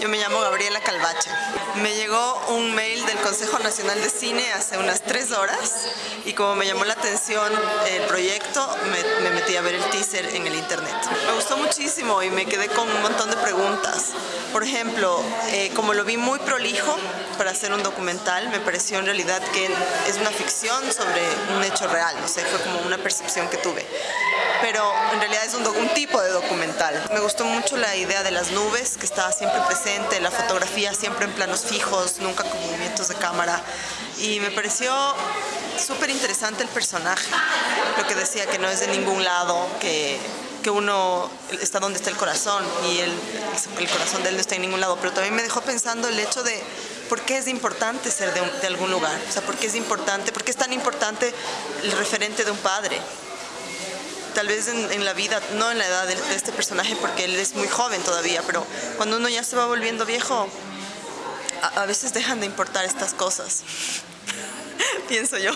Yo me llamo Gabriela Calvache. Me llegó un mail del Consejo Nacional de Cine hace unas tres horas y como me llamó la atención el proyecto, me, me metí a ver el teaser en el internet. Me gustó muchísimo y me quedé con un montón de preguntas. Por ejemplo, eh, como lo vi muy prolijo para hacer un documental, me pareció en realidad que es una ficción sobre un hecho real, no sé, fue como una percepción que tuve. Pero en realidad es un, un tipo de documental. Me gustó mucho la idea de las nubes, que estaba siempre presente, la fotografía siempre en planos fijos, nunca con movimientos de cámara. Y me pareció súper interesante el personaje, lo que decía que no es de ningún lado, que, que uno está donde está el corazón y el, el corazón de él no está en ningún lado, pero también me dejó pensando el hecho de por qué es importante ser de, un, de algún lugar, o sea, por qué es importante, por qué es tan importante el referente de un padre tal vez en, en, la vida, no en la edad de, este personaje porque él es muy joven todavía, pero cuando uno ya se va volviendo viejo, a veces dejan de importar estas cosas, pienso yo.